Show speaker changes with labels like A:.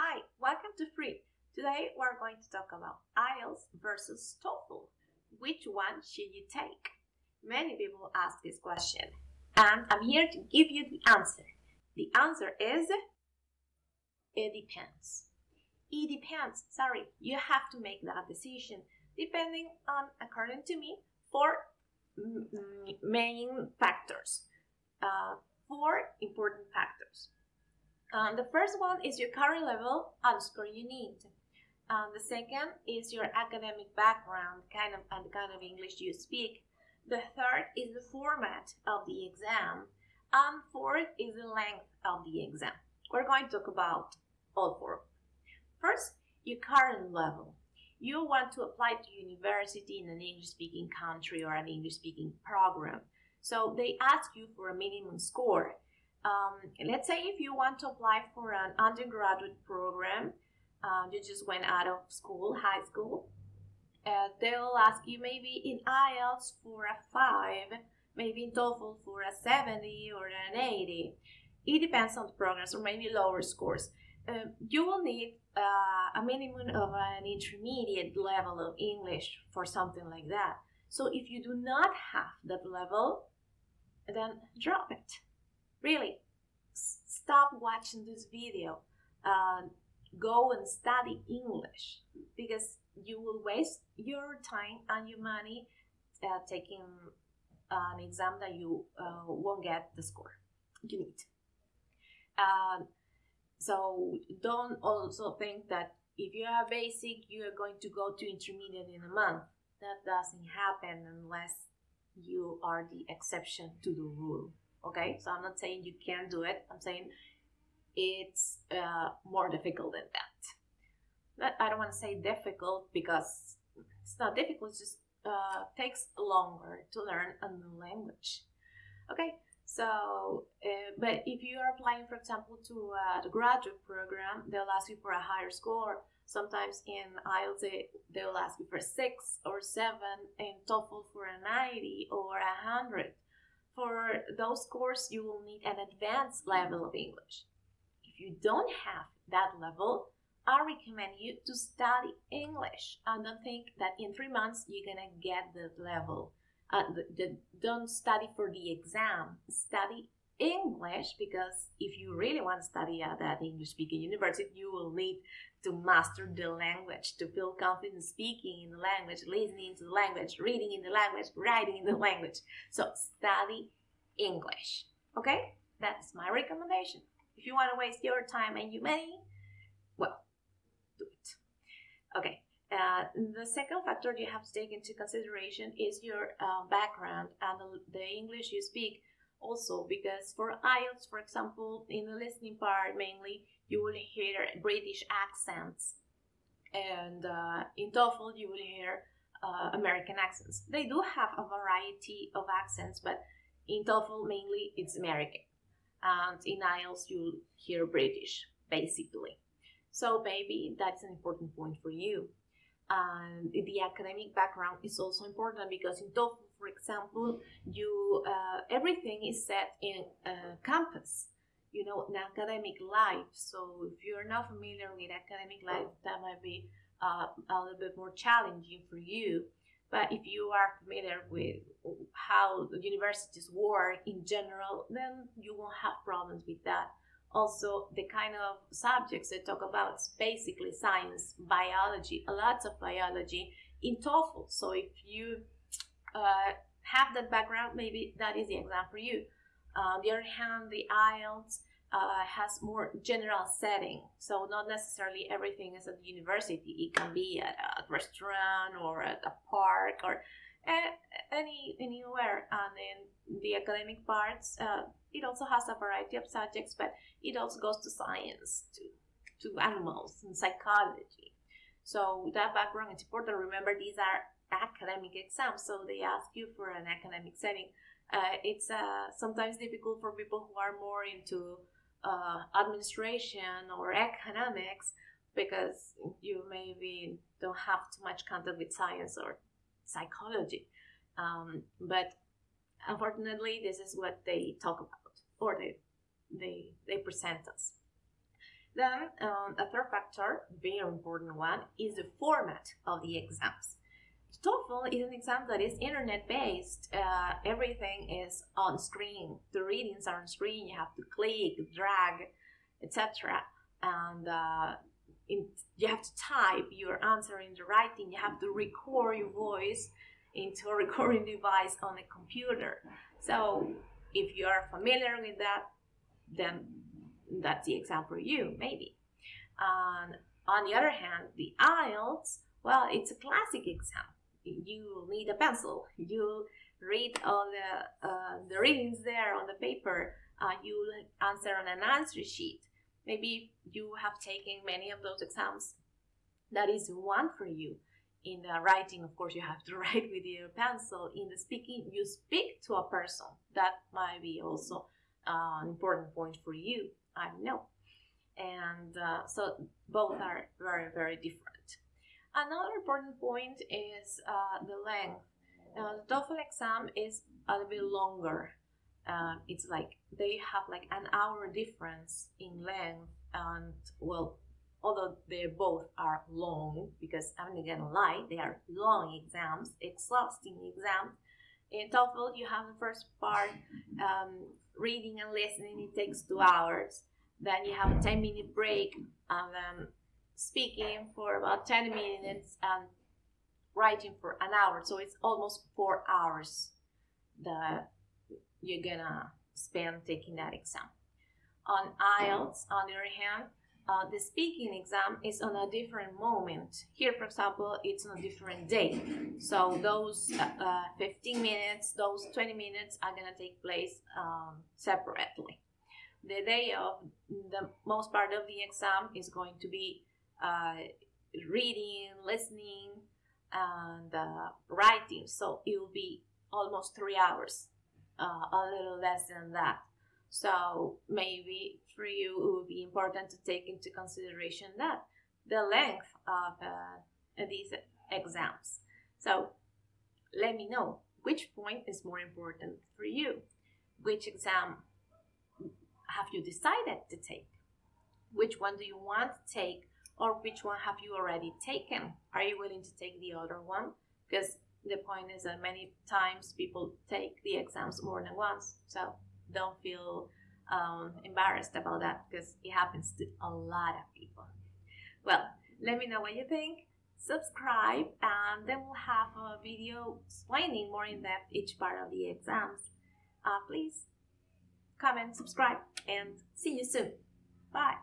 A: Hi, welcome to Free. Today we're going to talk about IELTS versus TOEFL. Which one should you take? Many people ask this question, and I'm here to give you the answer. The answer is it depends. It depends. Sorry, you have to make that decision depending on, according to me, four main factors. Uh, four important factors. Um, the first one is your current level and score you need. Um, the second is your academic background, kind of and the kind of English you speak. The third is the format of the exam. And fourth is the length of the exam. We're going to talk about all four. First, your current level. You want to apply to university in an English-speaking country or an English-speaking program. So they ask you for a minimum score. Um, let's say if you want to apply for an undergraduate program, uh, you just went out of school, high school, uh, they'll ask you maybe in IELTS for a 5, maybe in TOEFL for a 70 or an 80. It depends on the programs or maybe lower scores. Uh, you will need uh, a minimum of an intermediate level of English for something like that. So if you do not have that level, then drop it. Really, stop watching this video. Uh, go and study English because you will waste your time and your money uh, taking an exam that you uh, won't get the score you need. Uh, so don't also think that if you are basic, you are going to go to intermediate in a month. That doesn't happen unless you are the exception to the rule. Okay, so I'm not saying you can't do it. I'm saying it's uh, more difficult than that. But I don't want to say difficult because it's not difficult. It just uh, takes longer to learn a new language. Okay, so uh, but if you are applying, for example, to a graduate program, they'll ask you for a higher score. Sometimes in IELTS they, they'll ask you for six or seven, in TOEFL for a 90 or a 100. For those scores, you will need an advanced level of English. If you don't have that level, I recommend you to study English and don't think that in three months you're gonna get the level. Uh, the, the, don't study for the exam, study English because if you really want to study at that English speaking university, you will need to master the language, to feel confident speaking in the language, listening to the language, reading in the language, writing in the language. So study English. Okay? That's my recommendation. If you want to waste your time and your money, well, do it. Okay. Uh, the second factor you have to take into consideration is your uh, background and the English you speak also because for IELTS, for example, in the listening part mainly, you will hear British accents. And uh, in TOEFL, you will hear uh, American accents. They do have a variety of accents, but in TOEFL, mainly it's American. And in IELTS, you'll hear British, basically. So maybe that's an important point for you. And the academic background is also important because in TOEFL, for example, you uh, everything is set in uh, campus you know, an academic life. So if you're not familiar with academic life, that might be uh, a little bit more challenging for you. But if you are familiar with how the universities work in general, then you won't have problems with that. Also, the kind of subjects they talk about is basically science, biology, a lot of biology in TOEFL. So if you uh, have that background, maybe that is the exam for you. Uh, on the other hand, the IELTS uh, has more general setting, so not necessarily everything is at the university. It can be at a restaurant or at a park or any anywhere. And in the academic parts, uh, it also has a variety of subjects, but it also goes to science, to to animals and psychology. So that background is important. Remember, these are academic exams, so they ask you for an academic setting uh, it's uh, sometimes difficult for people who are more into uh, administration or economics because you maybe don't have too much contact with science or psychology. Um, but unfortunately, this is what they talk about or they, they, they present us. Then um, a third factor, very important one, is the format of the exams. TOEFL is an exam that is internet based. Uh, everything is on screen. The readings are on screen. You have to click, drag, etc. And uh, in, you have to type your answer in the writing. You have to record your voice into a recording device on a computer. So if you are familiar with that, then that's the exam for you, maybe. And on the other hand, the IELTS, well, it's a classic exam. You need a pencil. You read all the uh, the readings there on the paper. Uh, you answer on an answer sheet. Maybe you have taken many of those exams. That is one for you. In the writing, of course, you have to write with your pencil. In the speaking, you speak to a person. That might be also uh, an important point for you. I know. And uh, so both are very, very different. Another important point is uh, the length. Uh, the TOEFL exam is a little bit longer. Uh, it's like they have like an hour difference in length, and well, although they both are long, because I'm not gonna lie, they are long exams, exhausting exams. In TOEFL, you have the first part, um, reading and listening, it takes two hours. Then you have a 10 minute break and then speaking for about 10 minutes and writing for an hour. So it's almost four hours that you're gonna spend taking that exam. On IELTS, on the other hand, uh, the speaking exam is on a different moment. Here, for example, it's on a different day. So those uh, uh 15 minutes, those 20 minutes are gonna take place um, separately the day of the most part of the exam is going to be reading, listening, and uh, writing. So it will be almost three hours, uh, a little less than that. So maybe for you it would be important to take into consideration that the length of uh, these exams. So let me know which point is more important for you, which exam have you decided to take? Which one do you want to take? Or which one have you already taken? Are you willing to take the other one? Because the point is that many times people take the exams more than once. So don't feel um, embarrassed about that because it happens to a lot of people. Well, let me know what you think. Subscribe and then we'll have a video explaining more in depth each part of the exams. Uh, please comment, subscribe, and see you soon. Bye.